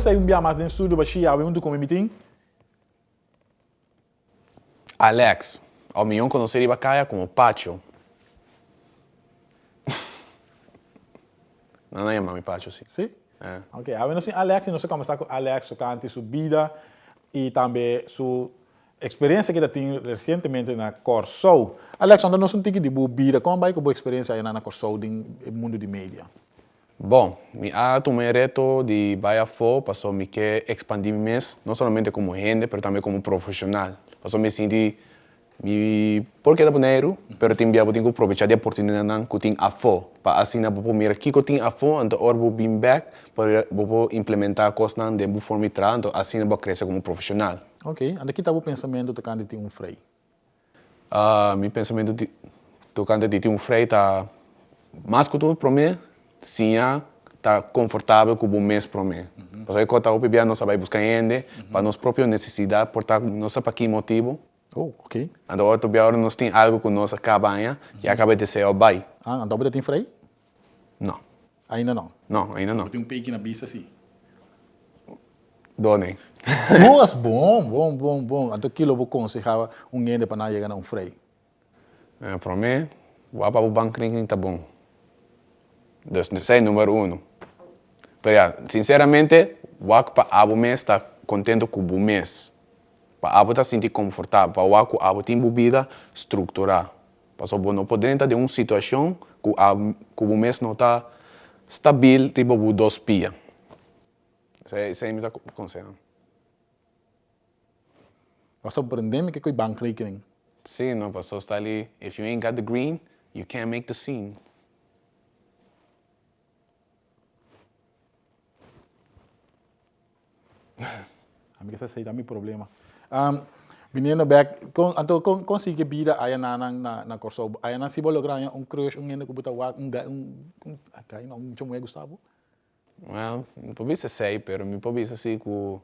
Sai um dia mais em estúdio, baixi, abel um como meeting. Alex, ao milhão conhecer Ibacaya como Pacho. não, é mami Pacho, sim. Sim? É. Ok, a ver, Alex, não sei como está com Alex, cante, sua vida e também sua experiência que ele tem recentemente na Corso. Alex, onde nós não temos de boa vida, como vai com boa experiência aí na Corso, no mundo de mídia? Bom, ha tomado reto de vaya fo, pasó mi que expandir mes, no solamente como gente, pero también como profesional. Pasó me senti mi porque da dinheiro, pero tem biabo tenho aproveitar de oportunidade nan que tem a fo, para assim na bopo mira que tem a fo, então or bo bim back para bopo implementar coisas nan de bo forma então assim na bo crescer como profissional. Ok, anda aqui tá o pensamento tocando de um freio. Ah, uh, mi pensamento de tocando de um freio tá mais que tudo para mim, sim, tá confortável com o mês para mim. Uhum. Porque aí quando eu não sabe buscar ainda, uhum. para nossa própria necessidade, portar não sabe para que motivo. Oh, ok. Então, outro dia nós tem algo com nossa cabanha uhum. e acaba de ser o bai. Ah, então você tem freio? Não. Ainda não? Não, ainda não. Tem um peito na pista, sim. Donem. Nossa, bom, bom, bom, bom. Então, aquilo eu vou aconselhar um ende para não chegar a um freio. É, para mim, o o banco está bom. O número um. Mas, sinceramente, o para abo mês está contente com o mês. Para abo está sentir confortável. Para o abo, tem bebida estruturada. Para o não poder entrar de uma situação que o mês não está estável, tipo o dois pia. Esse é o meu conselho. Passou aprender que é o banco rekening. Sim, não, passou está ali. If you ain't got the green, you can't make the scene. Esse aí é meu problema. Um, menino back, con, então con, consegui vida aí na na na, na corso, aí na se bolo grande um crush um ene que botar um um um acai não um chamo é Gustavo. Well, não pode ser sei, pero me pode ser assim com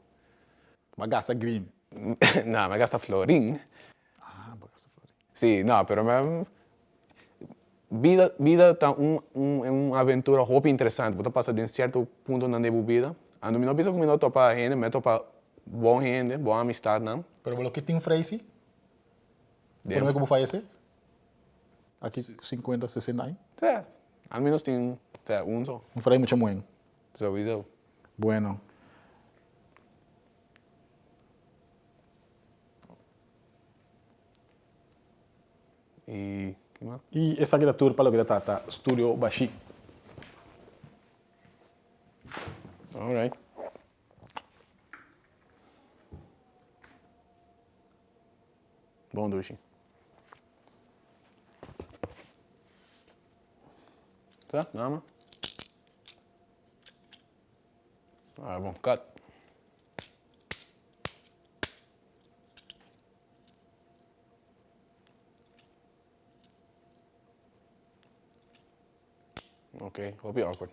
mas gasta green. não, mas gasta florim. Ah, mas gasta florim. Sim, não, pero mas vida vida tá um um é uma aventura hobby interessante, você passa de um certo ponto na vida. Ando me não pensa como não topa gente, me topa bom gente, boa amistade, não? Pero lo que tem um freio, Por como faz esse? Aqui 50, 60 anos? Sim, ao menos tem um só. Um freio muito bom. So, isso. Bueno. E que mais? E essa aqui é a tour para o que está, tá, Studio Bashi. All right. Bom duche. Tá? Nama? Ah, bom. Cut. Okay, will be awkward.